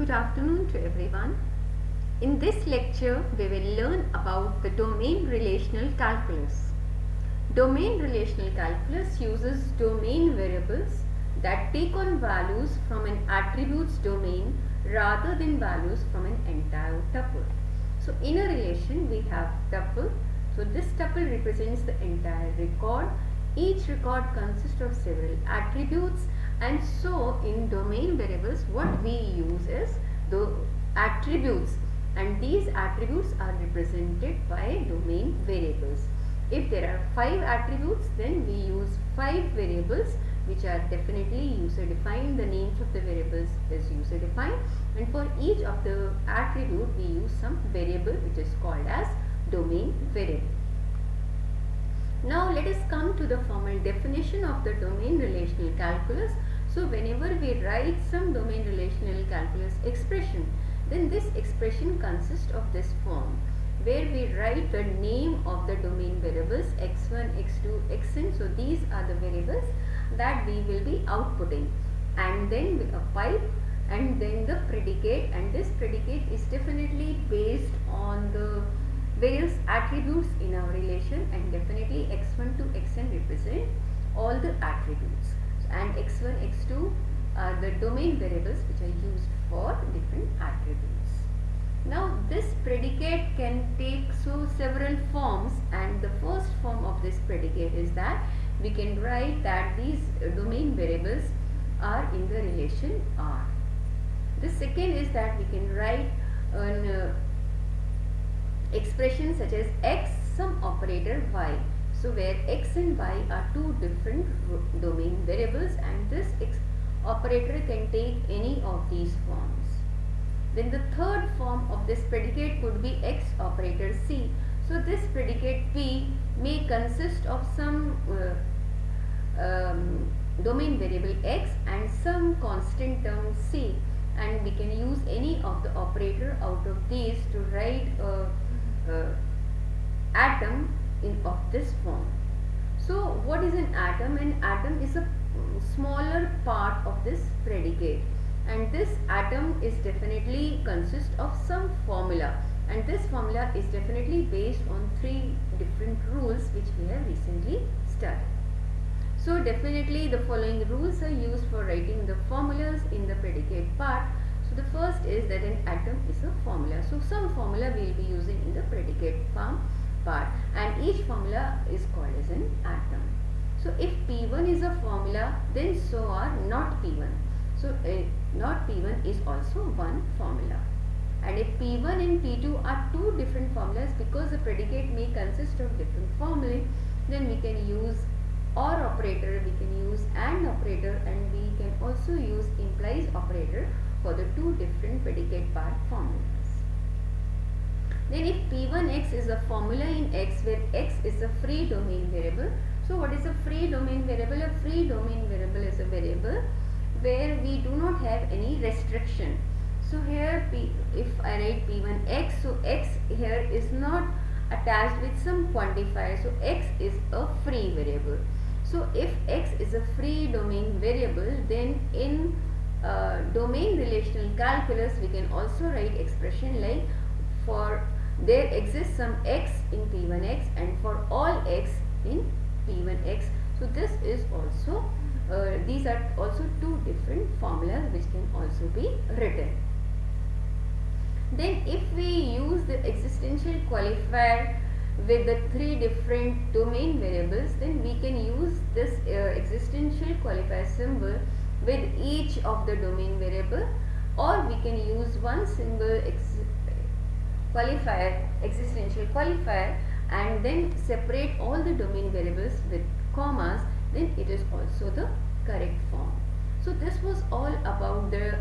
Good afternoon to everyone. In this lecture, we will learn about the domain relational calculus. Domain relational calculus uses domain variables that take on values from an attributes domain rather than values from an entire tuple. So in a relation, we have tuple. So this tuple represents the entire record. Each record consists of several attributes and so in domain variables what we use is the attributes and these attributes are represented by domain variables. If there are 5 attributes then we use 5 variables which are definitely user defined. The names of the variables is user defined and for each of the attribute we use some variable which is called as domain variable. Now let us come to the formal definition of the domain relational calculus so whenever we write some domain relational calculus expression, then this expression consists of this form where we write the name of the domain variables x1, x2, xn. So these are the variables that we will be outputting and then with a pipe and then the predicate and this predicate is definitely based on the various attributes in our relation and definitely x1 to xn represent all the attributes and x1, x2 are the domain variables which are used for different attributes. Now this predicate can take so several forms and the first form of this predicate is that we can write that these domain variables are in the relation R. The second is that we can write an uh, expression such as x some operator y so where x and y are two different domain variables and this operator can take any of these forms. Then the third form of this predicate could be x operator c. So this predicate p may consist of some uh, um, domain variable x and some constant term c and we can use any of the operator out of these to write a, a atom in of this form. So what is an atom? An atom is a smaller part of this predicate and this atom is definitely consist of some formula and this formula is definitely based on three different rules which we have recently studied. So definitely the following rules are used for writing the formulas in the predicate part. So the first is that an atom is a formula. So some formula we will be using in the predicate form part and each formula is called as an atom. So if P1 is a formula then so are not P1. So uh, not P1 is also one formula. And if P1 and P2 are two different formulas because the predicate may consist of different formulae then we can use OR operator, we can use AND operator and we can also use implies operator for the two different predicate part formulas. Then if P1x is a formula in x where x is a free domain variable. So what is a free domain variable? A free domain variable is a variable where we do not have any restriction. So here P, if I write P1x, so x here is not attached with some quantifier. So x is a free variable. So if x is a free domain variable then in uh, domain relational calculus we can also write expression like there exists some x in p1x and for all x in p1x. So this is also, uh, these are also two different formulas which can also be written. Then if we use the existential qualifier with the three different domain variables then we can use this uh, existential qualifier symbol with each of the domain variable or we can use one single qualifier, existential qualifier and then separate all the domain variables with commas then it is also the correct form. So this was all about the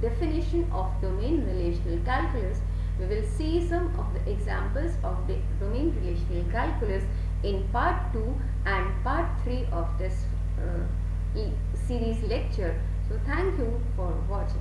definition of domain relational calculus. We will see some of the examples of the domain relational calculus in part 2 and part 3 of this uh, series lecture. So thank you for watching.